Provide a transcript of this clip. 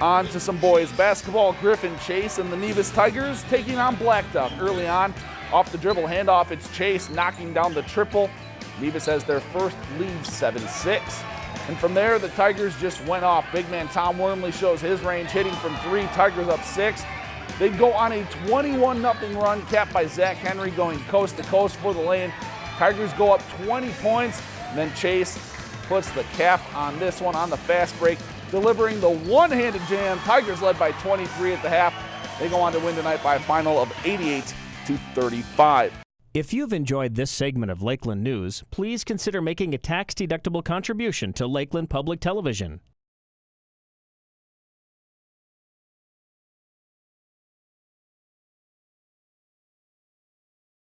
On to some boys basketball. Griffin Chase and the Nevis Tigers taking on Blackduck early on. Off the dribble handoff, it's Chase knocking down the triple. Nevis has their first lead 7 6. And from there, the Tigers just went off. Big man Tom Wormley shows his range, hitting from three. Tigers up six. They go on a 21 0 run, capped by Zach Henry going coast to coast for the lane. Tigers go up 20 points. And then Chase puts the cap on this one on the fast break, delivering the one-handed jam. Tigers led by 23 at the half. They go on to win tonight by a final of 88 to 35. If you've enjoyed this segment of Lakeland News, please consider making a tax-deductible contribution to Lakeland Public Television.